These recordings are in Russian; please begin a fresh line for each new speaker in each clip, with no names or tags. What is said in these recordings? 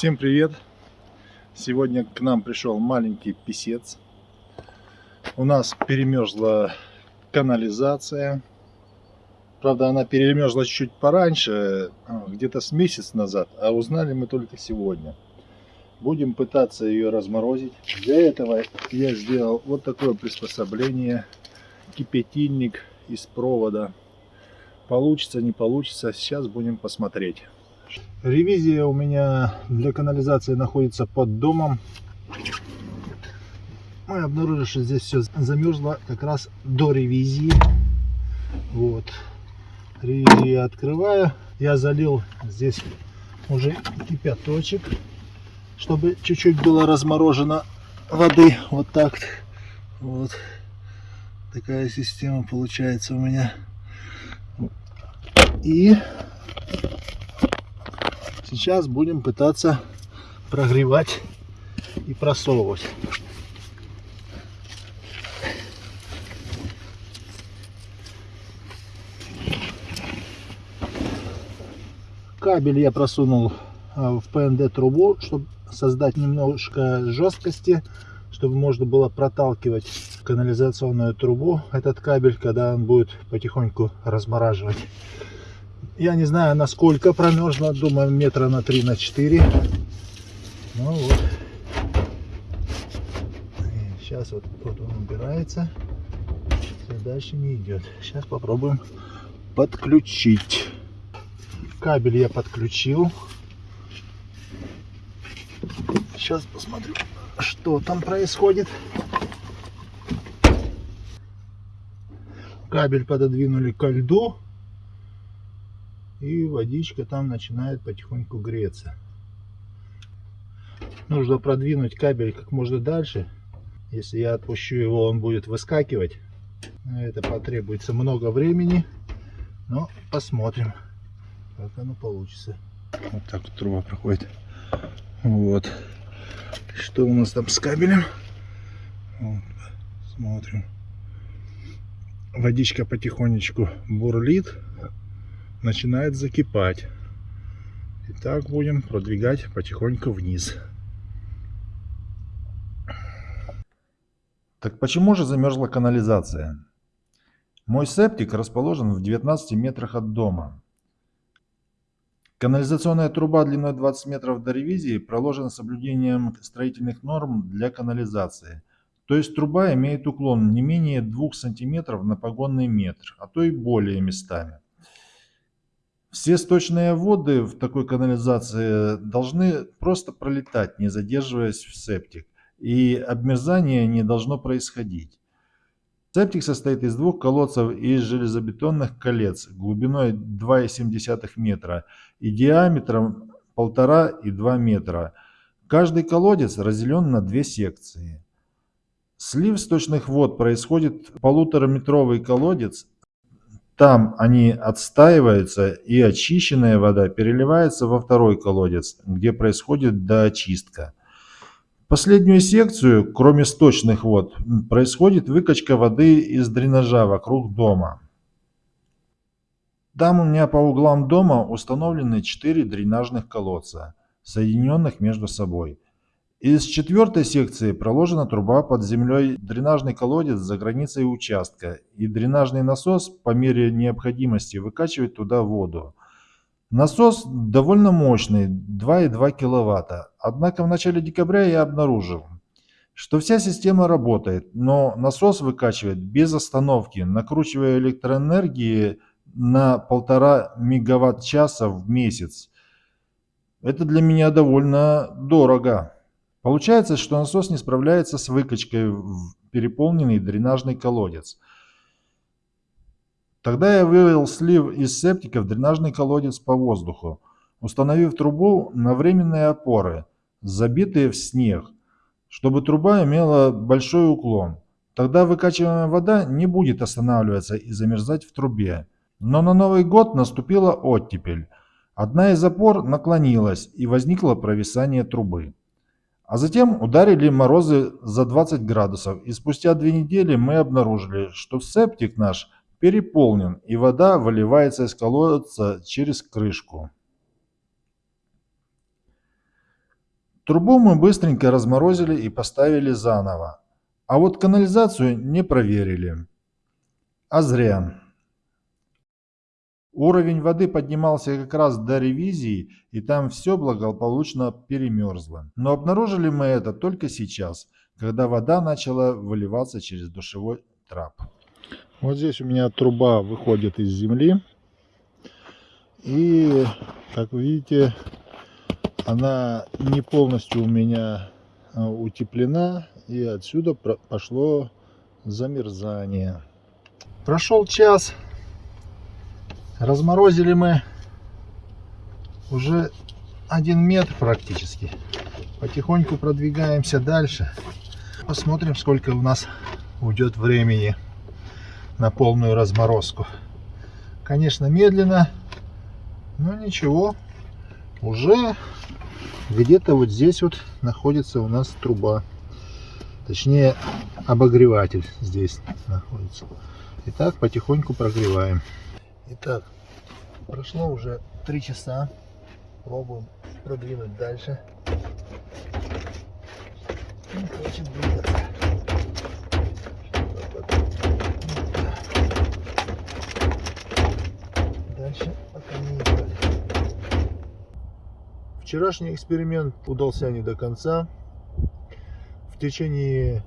Всем привет! Сегодня к нам пришел маленький писец. У нас перемерзла канализация. Правда, она перемерзла чуть пораньше, а, где-то с месяц назад, а узнали мы только сегодня. Будем пытаться ее разморозить. Для этого я сделал вот такое приспособление. Кипятильник из провода. Получится, не получится, сейчас будем посмотреть. Ревизия у меня для канализации находится под домом. Мы обнаружили, что здесь все замерзло как раз до ревизии. Вот. Ревизию открываю. Я залил здесь уже кипяточек, чтобы чуть-чуть было разморожено воды. Вот так. Вот. Такая система получается у меня. И Сейчас будем пытаться прогревать и просовывать. Кабель я просунул а, в ПНД трубу, чтобы создать немножко жесткости, чтобы можно было проталкивать канализационную трубу, этот кабель, когда он будет потихоньку размораживать. Я не знаю, насколько промерзла. Думаю, метра на 3 на 4. Ну вот. Сейчас вот, вот он убирается. Все дальше не идет. Сейчас попробуем подключить. Кабель я подключил. Сейчас посмотрю, что там происходит. Кабель пододвинули ко льду и водичка там начинает потихоньку греться. Нужно продвинуть кабель как можно дальше. Если я отпущу его, он будет выскакивать. Это потребуется много времени. Но посмотрим, как оно получится. Вот так вот труба проходит. Вот. Что у нас там с кабелем? Вот. Смотрим. Водичка потихонечку бурлит начинает закипать. И так будем продвигать потихоньку вниз. Так почему же замерзла канализация? Мой септик расположен в 19 метрах от дома. Канализационная труба длиной 20 метров до ревизии проложена с соблюдением строительных норм для канализации. То есть труба имеет уклон не менее 2 сантиметров на погонный метр, а то и более местами. Все сточные воды в такой канализации должны просто пролетать, не задерживаясь в септик. И обмерзание не должно происходить. Септик состоит из двух колодцев из железобетонных колец глубиной 2,7 метра и диаметром 1,5 и 2 метра. Каждый колодец разделен на две секции. Слив сточных вод происходит полутораметровый колодец там они отстаиваются, и очищенная вода переливается во второй колодец, где происходит доочистка. Последнюю секцию, кроме сточных вод, происходит выкачка воды из дренажа вокруг дома. Там у меня по углам дома установлены 4 дренажных колодца, соединенных между собой. Из четвертой секции проложена труба под землей, дренажный колодец за границей участка и дренажный насос по мере необходимости выкачивает туда воду. Насос довольно мощный, 2,2 кВт. Однако в начале декабря я обнаружил, что вся система работает, но насос выкачивает без остановки, накручивая электроэнергии на 1,5 мегаватт-часа в месяц. Это для меня довольно дорого. Получается, что насос не справляется с выкачкой в переполненный дренажный колодец. Тогда я вывел слив из септика в дренажный колодец по воздуху, установив трубу на временные опоры, забитые в снег, чтобы труба имела большой уклон. Тогда выкачиваемая вода не будет останавливаться и замерзать в трубе. Но на Новый год наступила оттепель. Одна из опор наклонилась и возникло провисание трубы. А затем ударили морозы за 20 градусов, и спустя две недели мы обнаружили, что септик наш переполнен, и вода выливается из колодца через крышку. Трубу мы быстренько разморозили и поставили заново. А вот канализацию не проверили. А зря. Уровень воды поднимался как раз до ревизии, и там все благополучно перемерзло. Но обнаружили мы это только сейчас, когда вода начала выливаться через душевой трап. Вот здесь у меня труба выходит из земли. И, как видите, она не полностью у меня а, утеплена. И отсюда пошло замерзание. Прошел час. Разморозили мы уже один метр практически. Потихоньку продвигаемся дальше. Посмотрим, сколько у нас уйдет времени на полную разморозку. Конечно, медленно, но ничего. Уже где-то вот здесь вот находится у нас труба. Точнее, обогреватель здесь находится. Итак, потихоньку прогреваем. Итак, прошло уже три часа. Пробуем продвинуть дальше. Двигаться. Дальше пока не. Вчерашний эксперимент удался не до конца. В течение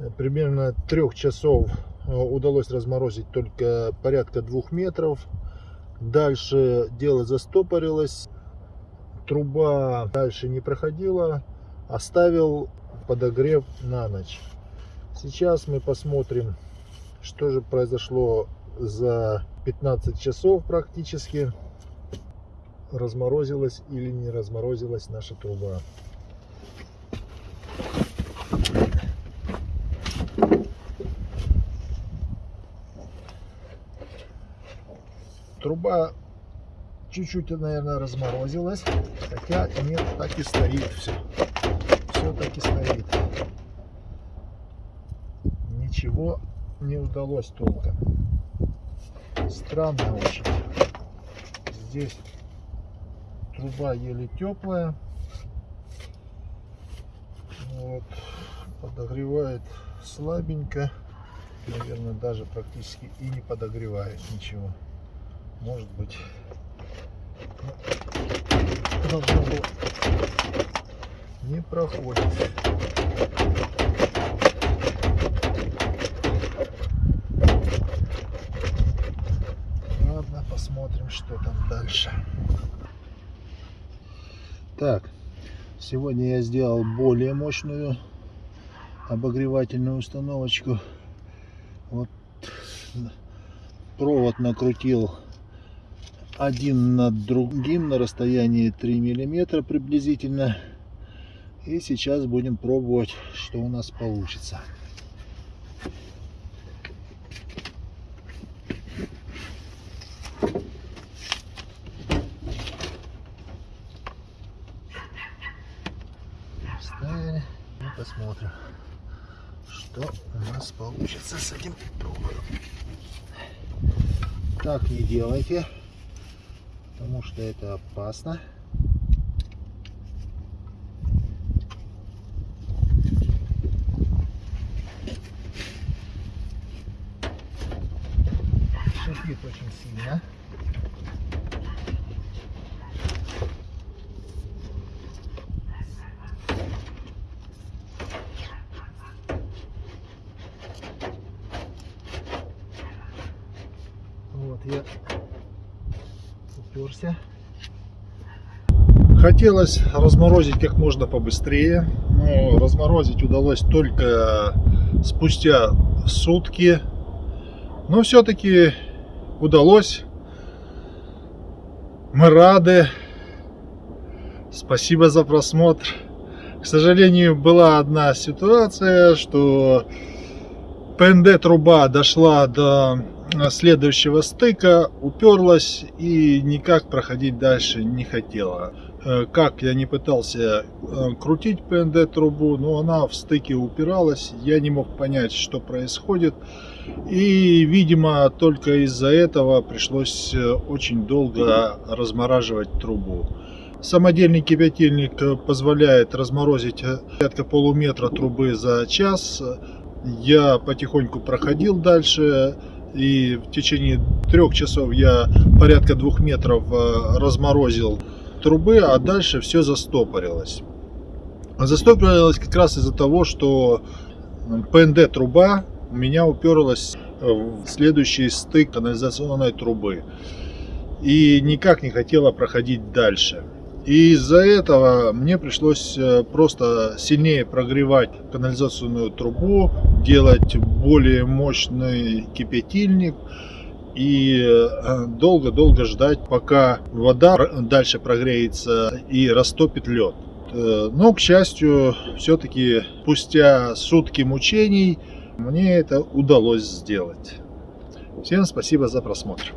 э, примерно трех часов удалось разморозить только порядка двух метров. Дальше дело застопорилось. Труба дальше не проходила. Оставил подогрев на ночь. Сейчас мы посмотрим, что же произошло за 15 часов практически. Разморозилась или не разморозилась наша труба. Труба чуть-чуть, наверное, разморозилась. Хотя нет, так и стоит все. Все так и стоит. Ничего не удалось толком. Странно очень. Здесь труба еле теплая. Вот. Подогревает слабенько. Наверное, даже практически и не подогревает ничего может быть. Должно было не проходит. Ладно посмотрим что там дальше. Так сегодня я сделал более мощную обогревательную установочку. Вот провод накрутил один над другим на расстоянии 3 миллиметра приблизительно. И сейчас будем пробовать что у нас получится. Вставили и посмотрим что у нас получится с этим. Так не делайте потому что это опасно. Шипит очень сильно. Вот я уперся. Хотелось разморозить как можно побыстрее, но разморозить удалось только спустя сутки. Но все-таки удалось. Мы рады. Спасибо за просмотр. К сожалению, была одна ситуация, что ПНД труба дошла до следующего стыка уперлась и никак проходить дальше не хотела. Э, как я не пытался э, крутить ПНД трубу, но она в стыке упиралась, я не мог понять, что происходит. И, видимо, только из-за этого пришлось э, очень долго размораживать трубу. Самодельный кипятильник позволяет разморозить порядка полуметра трубы за час. Я потихоньку проходил дальше и в течение трех часов я порядка двух метров разморозил трубы, а дальше все застопорилось. Застопорилось как раз из-за того, что ПНД труба у меня уперлась в следующий стык канализационной трубы и никак не хотела проходить дальше. И из-за этого мне пришлось э, просто сильнее прогревать канализационную трубу, делать более мощный кипятильник и э, долго-долго ждать, пока вода дальше прогреется и растопит лед. Э, но, к счастью, все-таки спустя сутки мучений мне это удалось сделать. Всем спасибо за просмотр.